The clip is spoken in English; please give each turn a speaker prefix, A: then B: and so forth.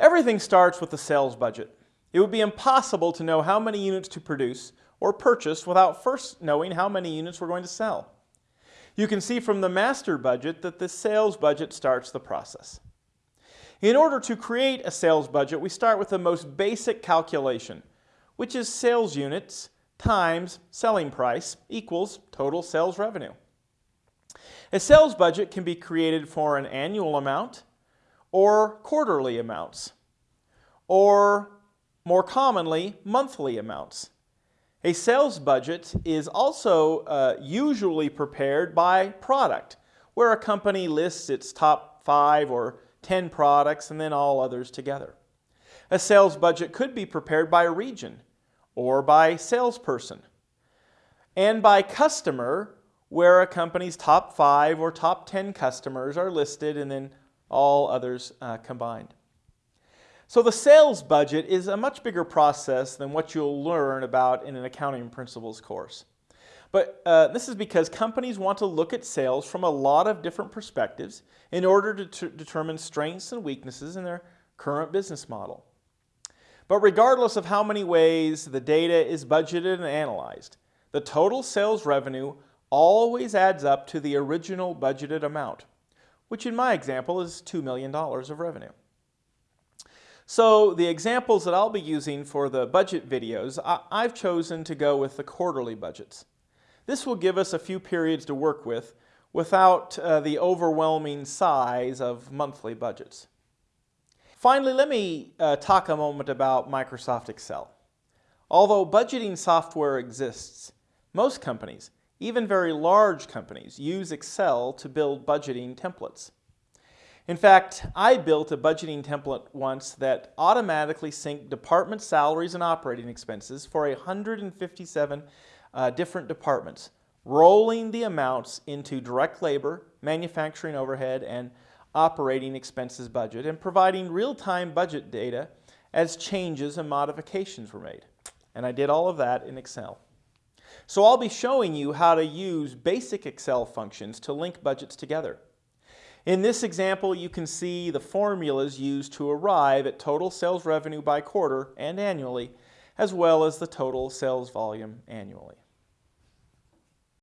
A: Everything starts with the sales budget. It would be impossible to know how many units to produce or purchase without first knowing how many units we're going to sell. You can see from the master budget that the sales budget starts the process. In order to create a sales budget, we start with the most basic calculation, which is sales units times selling price equals total sales revenue. A sales budget can be created for an annual amount or quarterly amounts, or more commonly, monthly amounts. A sales budget is also uh, usually prepared by product, where a company lists its top five or 10 products and then all others together. A sales budget could be prepared by region or by salesperson and by customer where a company's top five or top 10 customers are listed and then all others uh, combined. So the sales budget is a much bigger process than what you'll learn about in an accounting principles course. But uh, this is because companies want to look at sales from a lot of different perspectives in order to determine strengths and weaknesses in their current business model. But regardless of how many ways the data is budgeted and analyzed, the total sales revenue always adds up to the original budgeted amount, which in my example is $2 million of revenue. So the examples that I'll be using for the budget videos, I've chosen to go with the quarterly budgets. This will give us a few periods to work with without uh, the overwhelming size of monthly budgets. Finally, let me uh, talk a moment about Microsoft Excel. Although budgeting software exists, most companies, even very large companies, use Excel to build budgeting templates. In fact, I built a budgeting template once that automatically synced department salaries and operating expenses for 157 uh, different departments, rolling the amounts into direct labor, manufacturing overhead, and operating expenses budget, and providing real-time budget data as changes and modifications were made. And I did all of that in Excel. So I'll be showing you how to use basic Excel functions to link budgets together. In this example, you can see the formulas used to arrive at total sales revenue by quarter and annually, as well as the total sales volume annually.